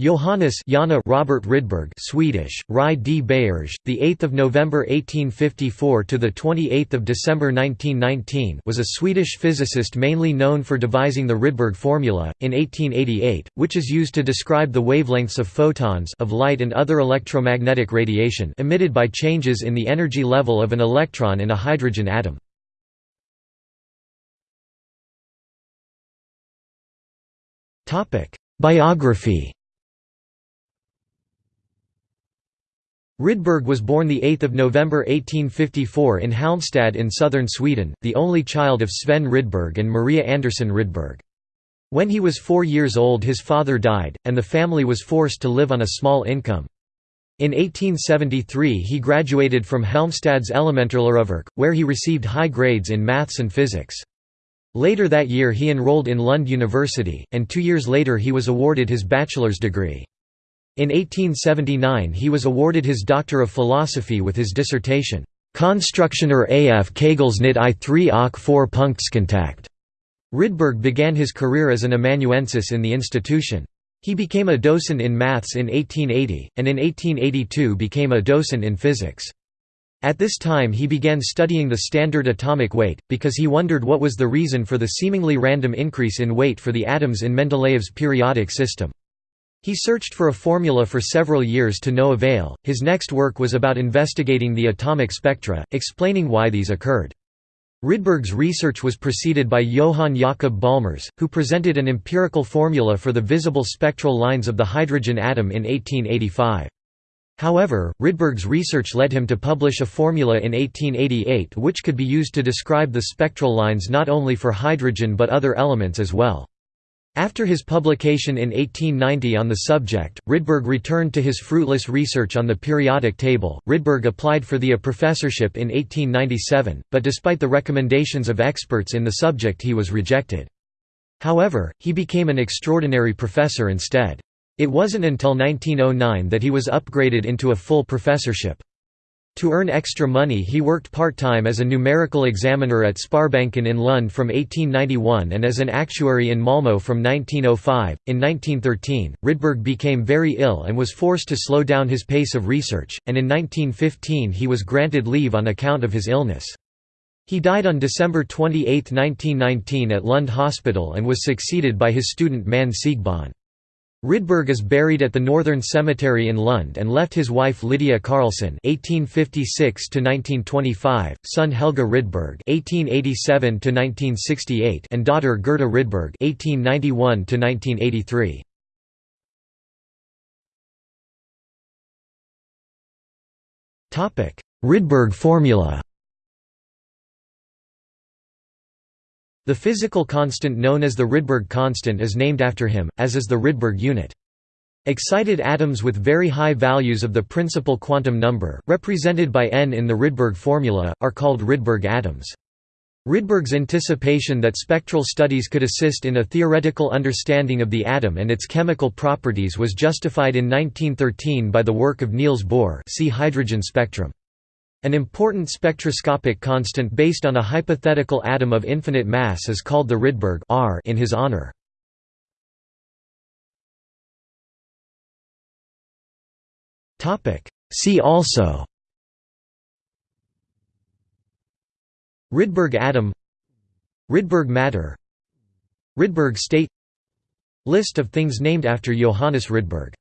Johannes Janne Robert Rydberg Swedish Rai D. Bayers the 8th of November 1854 to the 28th of December 1919 was a Swedish physicist mainly known for devising the Rydberg formula in 1888 which is used to describe the wavelengths of photons of light and other electromagnetic radiation emitted by changes in the energy level of an electron in a hydrogen atom. Topic Biography Rydberg was born 8 November 1854 in Halmstad in southern Sweden, the only child of Sven Rydberg and Maria Andersson Rydberg. When he was four years old his father died, and the family was forced to live on a small income. In 1873 he graduated from Halmstad's Elementarläroverk, where he received high grades in maths and physics. Later that year he enrolled in Lund University, and two years later he was awarded his bachelor's degree. In 1879 he was awarded his Doctor of Philosophy with his dissertation, Konstruktioner af Kegelsnit i 3 och 4 Punktskontakt. Rydberg began his career as an amanuensis in the institution. He became a docent in maths in 1880, and in 1882 became a docent in physics. At this time he began studying the standard atomic weight, because he wondered what was the reason for the seemingly random increase in weight for the atoms in Mendeleev's periodic system. He searched for a formula for several years to no avail. His next work was about investigating the atomic spectra, explaining why these occurred. Rydberg's research was preceded by Johann Jakob Balmers, who presented an empirical formula for the visible spectral lines of the hydrogen atom in 1885. However, Rydberg's research led him to publish a formula in 1888 which could be used to describe the spectral lines not only for hydrogen but other elements as well. After his publication in 1890 on the subject, Rydberg returned to his fruitless research on the periodic table. Rydberg applied for the a professorship in 1897, but despite the recommendations of experts in the subject he was rejected. However, he became an extraordinary professor instead. It wasn't until 1909 that he was upgraded into a full professorship. To earn extra money he worked part-time as a numerical examiner at Sparbanken in Lund from 1891 and as an actuary in Malmö from 1905. In 1913, Rydberg became very ill and was forced to slow down his pace of research, and in 1915 he was granted leave on account of his illness. He died on December 28, 1919 at Lund Hospital and was succeeded by his student Manne Siegbahn. Rydberg is buried at the Northern Cemetery in Lund and left his wife Lydia Carlsson (1856–1925), son Helge Rydberg (1887–1968), and daughter Gerda Rydberg (1891–1983). Topic: Rydberg formula. The physical constant known as the Rydberg constant is named after him, as is the Rydberg unit. Excited atoms with very high values of the principal quantum number, represented by n in the Rydberg formula, are called Rydberg atoms. Rydberg's anticipation that spectral studies could assist in a theoretical understanding of the atom and its chemical properties was justified in 1913 by the work of Niels Bohr see hydrogen spectrum. An important spectroscopic constant based on a hypothetical atom of infinite mass is called the Rydberg R in his honor. See also Rydberg atom Rydberg matter Rydberg state List of things named after Johannes Rydberg